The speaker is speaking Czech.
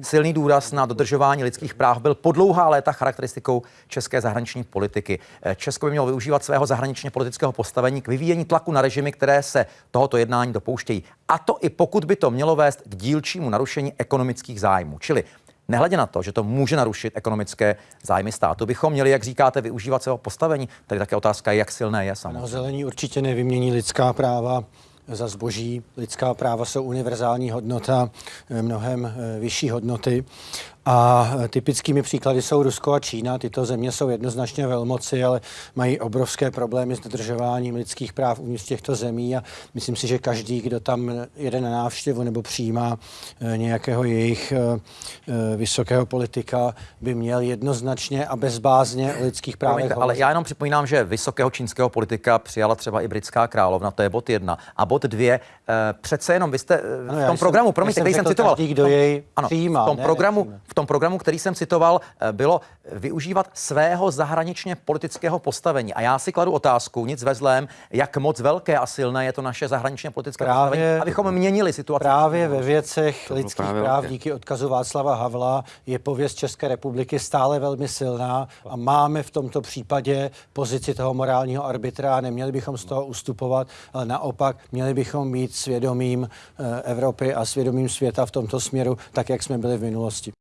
Silný důraz na dodržování lidských práv byl po dlouhá léta charakteristikou české zahraniční politiky. Česko by mělo využívat svého zahraničně politického postavení k vyvíjení tlaku na režimy, které se tohoto jednání dopouštějí. A to i pokud by to mělo vést k dílčímu narušení ekonomických zájmů. Čili Nehledě na to, že to může narušit ekonomické zájmy státu, bychom měli, jak říkáte, využívat svého postavení. Tady také otázka je, jak silné je samozřejmě. Zelení určitě nevymění lidská práva za zboží. Lidská práva jsou univerzální hodnota, mnohem eh, vyšší hodnoty. A typickými příklady jsou Rusko a Čína. Tyto země jsou jednoznačně velmoci, ale mají obrovské problémy s dodržováním lidských práv uvnitř těchto zemí a myslím si, že každý, kdo tam jede na návštěvu nebo přijímá eh, nějakého jejich eh, eh, vysokého politika, by měl jednoznačně a bezbázně o lidských právech Promiňte, ale já jenom připomínám, že vysokého čínského politika přijala třeba i britská královna, to je bod jedna. A bod dvě, přece jenom vy jste Ano, v tom jsem- programu, já promiňte, jsem který jsem řekl citoval. každý, kdo tom- jej ano, přijímá, v tom ne, programu. V tom programu, který jsem citoval, eh, bylo využívat svého zahraničně politického postavení. A já si kladu otázku, nic ve zlém, jak moc velké a silné je to naše zahraničně politické Právě- postavení, abychom měnili situaci. Právě ve věcech lidských právě práv díky odkazu Václava Havla je pověst České republiky stále velmi silná a máme v tomto případě pozici toho morálního arbitra a neměli bychom z toho ustupovat, ale naopak měli bychom být svědomím eh, Evropy a svědomím světa v tomto směru, tak jak jsme byli v minulosti.